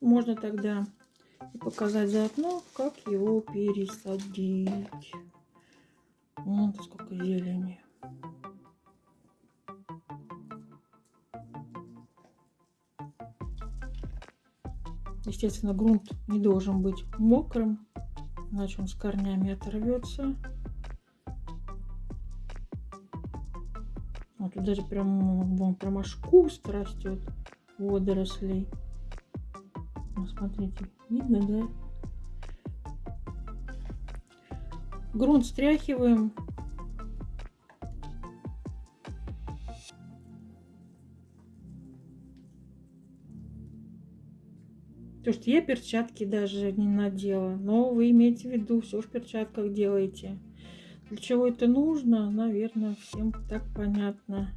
Можно тогда показать заодно, как его пересадить. Вот сколько зелени. Естественно, грунт не должен быть мокрым, иначе он с корнями оторвется. Вот тут даже прям, прям аж куст растет водорослей. Ну, смотрите, видно, да? Грунт стряхиваем. То, что я перчатки даже не надела. Но вы имеете в виду, все в перчатках делаете. Для чего это нужно, наверное, всем так понятно.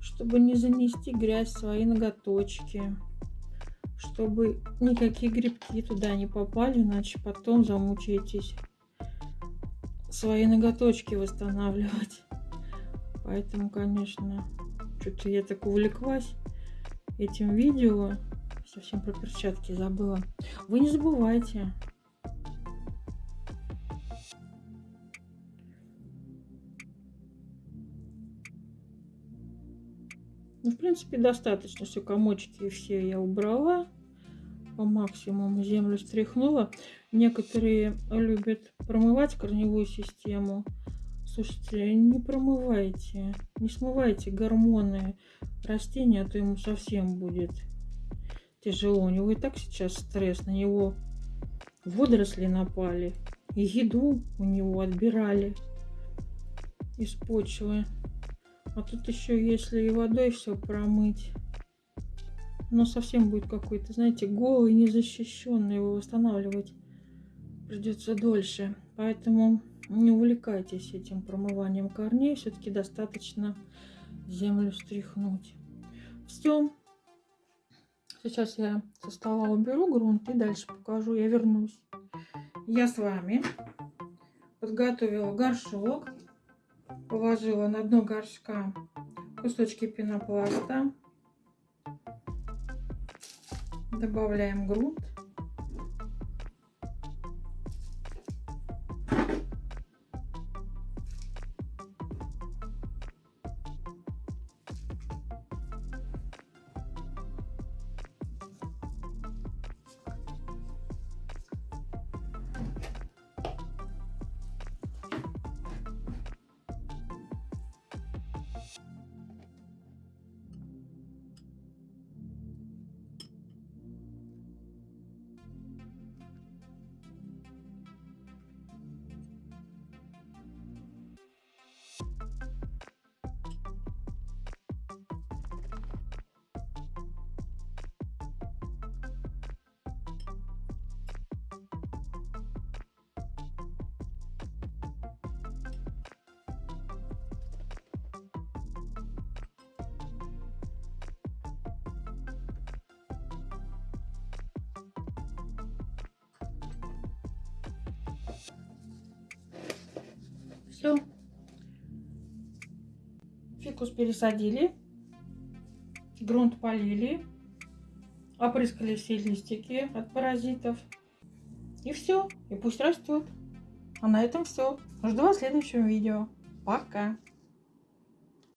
Чтобы не занести грязь в свои ноготочки. Чтобы никакие грибки туда не попали, иначе потом замучаетесь свои ноготочки восстанавливать. Поэтому, конечно, что-то я так увлеклась этим видео. Совсем про перчатки забыла. Вы не забывайте. Ну, в принципе, достаточно. Все комочки все я убрала по максимуму землю стряхнула. Некоторые любят промывать корневую систему. Слушайте, не промывайте, не смывайте гормоны растения, а то ему совсем будет тяжело. У него и так сейчас стресс, на него водоросли напали, и еду у него отбирали из почвы. А тут еще, если и водой все промыть, но совсем будет какой-то, знаете, голый, незащищенный, его восстанавливать придется дольше. Поэтому не увлекайтесь этим промыванием корней, все-таки достаточно землю стряхнуть. Все. Сейчас я со стола уберу грунт и дальше покажу, я вернусь. Я с вами подготовила горшок, положила на дно горшка кусочки пенопласта, Добавляем грунт. Все. Фикус пересадили. Грунт полили. Опрыскали все листики от паразитов. И все. И пусть растет. А на этом все. Жду вас в следующем видео. Пока.